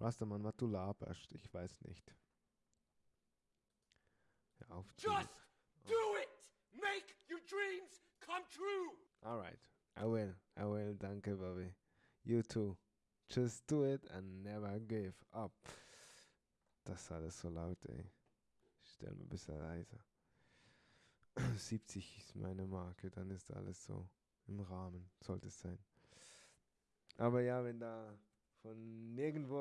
Rastermann, was du laberst, ich weiß nicht. Hör auf zu. Just oh. do it! Make your dreams come true! Alright, I will, I will, danke, Bobby. You too. Just do it and never give up. Das ist alles so laut, ey. Ich stell mir ein bisschen leiser. 70 ist meine Marke, dann ist alles so im Rahmen, sollte es sein. Aber ja, wenn da von nirgendwo